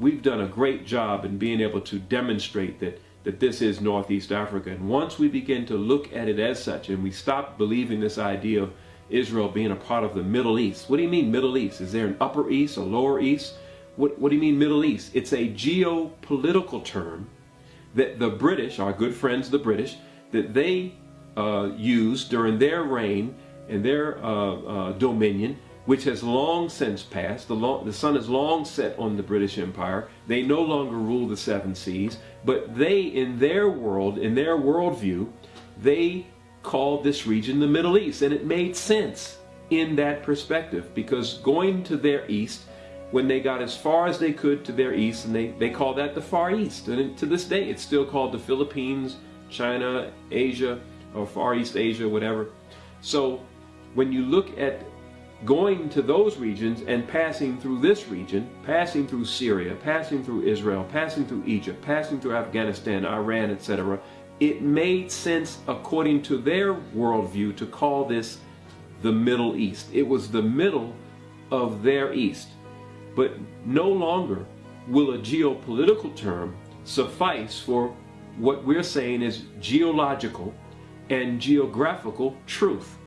We've done a great job in being able to demonstrate that, that this is Northeast Africa. And once we begin to look at it as such and we stop believing this idea of Israel being a part of the Middle East. What do you mean Middle East? Is there an Upper East, a Lower East? What, what do you mean Middle East? It's a geopolitical term that the British, our good friends the British, that they uh, used during their reign and their uh, uh, dominion which has long since passed. The, long, the sun has long set on the British Empire. They no longer rule the seven seas, but they, in their world, in their worldview, they called this region the Middle East, and it made sense in that perspective because going to their east, when they got as far as they could to their east, and they, they call that the Far East, and to this day it's still called the Philippines, China, Asia, or Far East Asia, whatever. So when you look at going to those regions and passing through this region, passing through Syria, passing through Israel, passing through Egypt, passing through Afghanistan, Iran, etc., it made sense according to their worldview to call this the Middle East. It was the middle of their East. But no longer will a geopolitical term suffice for what we're saying is geological and geographical truth.